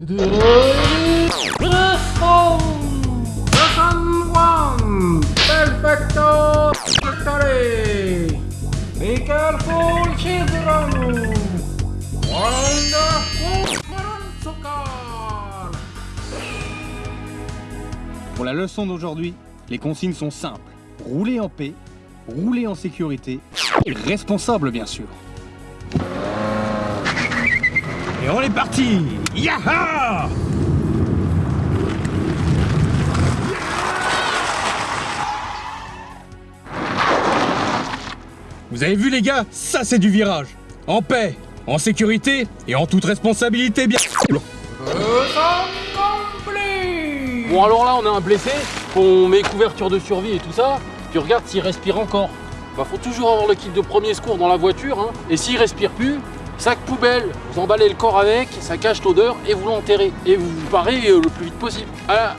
Wonderful! Pour la leçon d'aujourd'hui, les consignes sont simples. Rouler en paix, rouler en sécurité, et responsable bien sûr. Et on est parti Yaha Vous avez vu les gars? Ça c'est du virage En paix, en sécurité et en toute responsabilité bien complete! Bon alors là on a un blessé, on met couverture de survie et tout ça, tu regardes s'il respire encore. Bah faut toujours avoir le kit de premier secours dans la voiture, hein. et s'il respire plus, sac poubelle, vous emballez le corps avec, ça cache l'odeur et vous l'enterrez. Et vous vous barrez euh, le plus vite possible. Voilà,